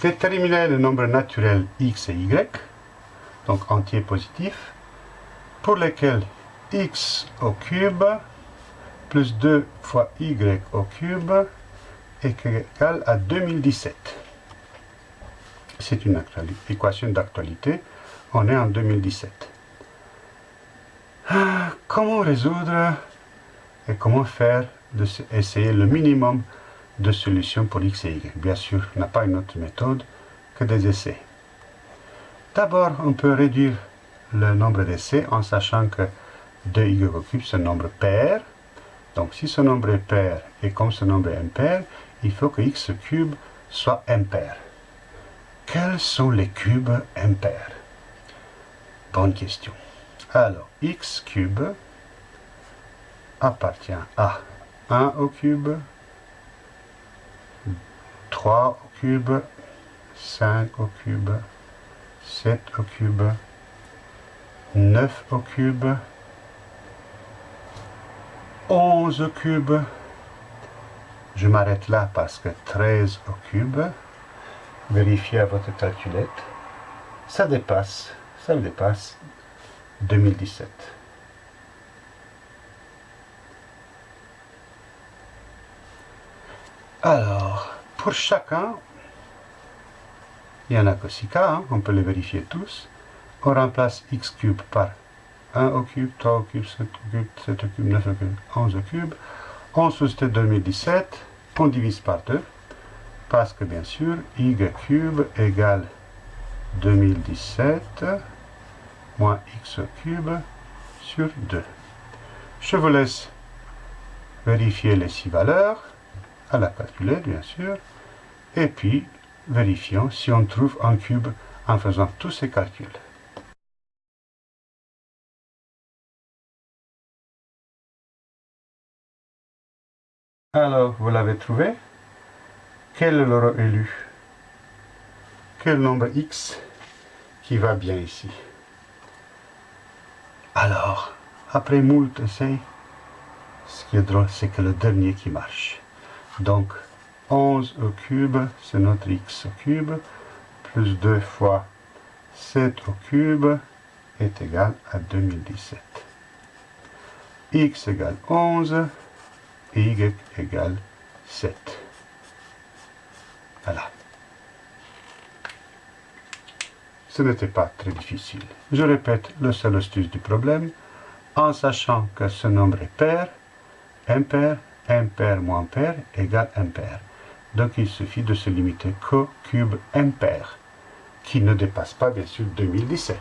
Déterminer le nombre naturel x et y, donc entier positif, pour lesquels x au cube plus 2 fois y au cube est égal à 2017. C'est une équation d'actualité. On est en 2017. Ah, comment résoudre et comment faire de essayer le minimum de solutions pour x et y. Bien sûr, on n'a pas une autre méthode que des essais. D'abord, on peut réduire le nombre d'essais en sachant que 2y au cube, c'est un nombre pair. Donc, si ce nombre est pair et comme ce nombre est impair, il faut que x cube soit impair. Quels sont les cubes impairs? Bonne question. Alors, x cube appartient à 1 au cube, 3 au cube, 5 au cube, 7 au cube, 9 au cube, 11 au cube, je m'arrête là parce que 13 au cube, vérifiez à votre calculette, ça dépasse, ça dépasse 2017. Alors, pour chacun, il n'y en a que 6 cas, hein, on peut les vérifier tous. On remplace x cube par 1 au cube, 3 au cube, 7 au cube, 7 au cube, 9 au cube, 11 au cube. On soustrait 2017, on divise par 2, parce que bien sûr, y cube égale 2017 moins x cube sur 2. Je vous laisse vérifier les 6 valeurs à la calculette, bien sûr, et puis vérifions si on trouve un cube en faisant tous ces calculs. Alors, vous l'avez trouvé? Quel est l'euro élu? Quel nombre x qui va bien ici? Alors, après moult essais, ce qui est drôle, c'est que le dernier qui marche. Donc, 11 au cube, c'est notre x au cube, plus 2 fois 7 au cube est égal à 2017. x égale 11 et y égale 7. Voilà. Ce n'était pas très difficile. Je répète le seul astuce du problème, en sachant que ce nombre est pair, impair, impair moins pair égale impair. Donc il suffit de se limiter qu'au cube impair, qui ne dépasse pas bien sûr 2017.